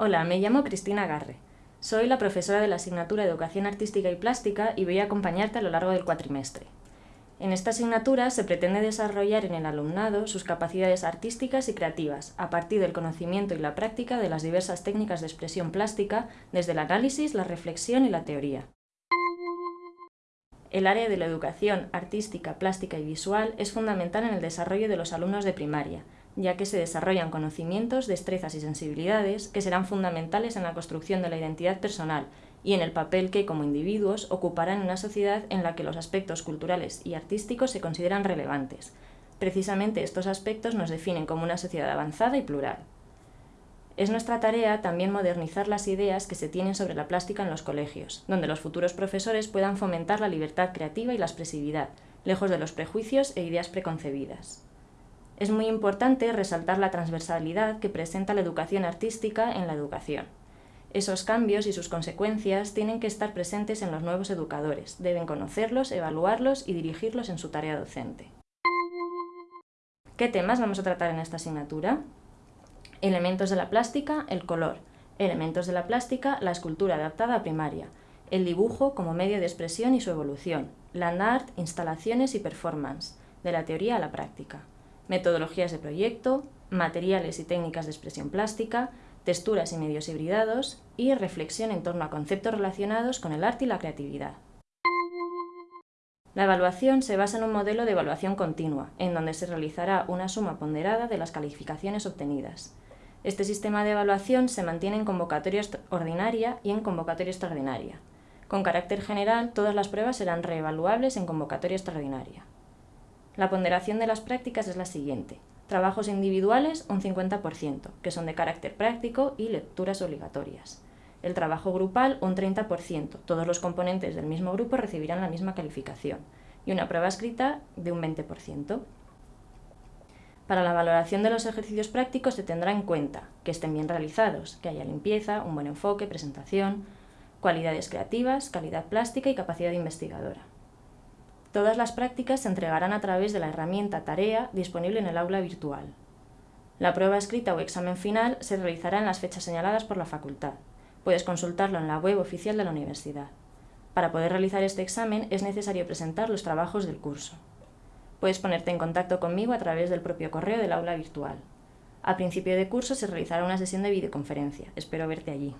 Hola, me llamo Cristina Garre. Soy la profesora de la asignatura de Educación Artística y Plástica y voy a acompañarte a lo largo del cuatrimestre. En esta asignatura se pretende desarrollar en el alumnado sus capacidades artísticas y creativas, a partir del conocimiento y la práctica de las diversas técnicas de expresión plástica, desde el análisis, la reflexión y la teoría. El área de la educación artística, plástica y visual es fundamental en el desarrollo de los alumnos de primaria, ya que se desarrollan conocimientos, destrezas y sensibilidades que serán fundamentales en la construcción de la identidad personal y en el papel que, como individuos, ocuparán en una sociedad en la que los aspectos culturales y artísticos se consideran relevantes. Precisamente estos aspectos nos definen como una sociedad avanzada y plural. Es nuestra tarea también modernizar las ideas que se tienen sobre la plástica en los colegios, donde los futuros profesores puedan fomentar la libertad creativa y la expresividad, lejos de los prejuicios e ideas preconcebidas. Es muy importante resaltar la transversalidad que presenta la educación artística en la educación. Esos cambios y sus consecuencias tienen que estar presentes en los nuevos educadores, deben conocerlos, evaluarlos y dirigirlos en su tarea docente. ¿Qué temas vamos a tratar en esta asignatura? Elementos de la plástica, el color. Elementos de la plástica, la escultura adaptada a primaria. El dibujo como medio de expresión y su evolución. Land art, instalaciones y performance. De la teoría a la práctica metodologías de proyecto, materiales y técnicas de expresión plástica, texturas y medios hibridados y reflexión en torno a conceptos relacionados con el arte y la creatividad. La evaluación se basa en un modelo de evaluación continua, en donde se realizará una suma ponderada de las calificaciones obtenidas. Este sistema de evaluación se mantiene en convocatoria ordinaria y en convocatoria extraordinaria. Con carácter general, todas las pruebas serán reevaluables en convocatoria extraordinaria. La ponderación de las prácticas es la siguiente. Trabajos individuales, un 50%, que son de carácter práctico y lecturas obligatorias. El trabajo grupal, un 30%. Todos los componentes del mismo grupo recibirán la misma calificación. Y una prueba escrita de un 20%. Para la valoración de los ejercicios prácticos se tendrá en cuenta que estén bien realizados, que haya limpieza, un buen enfoque, presentación, cualidades creativas, calidad plástica y capacidad investigadora. Todas las prácticas se entregarán a través de la herramienta Tarea disponible en el aula virtual. La prueba escrita o examen final se realizará en las fechas señaladas por la facultad. Puedes consultarlo en la web oficial de la universidad. Para poder realizar este examen es necesario presentar los trabajos del curso. Puedes ponerte en contacto conmigo a través del propio correo del aula virtual. A principio de curso se realizará una sesión de videoconferencia. Espero verte allí.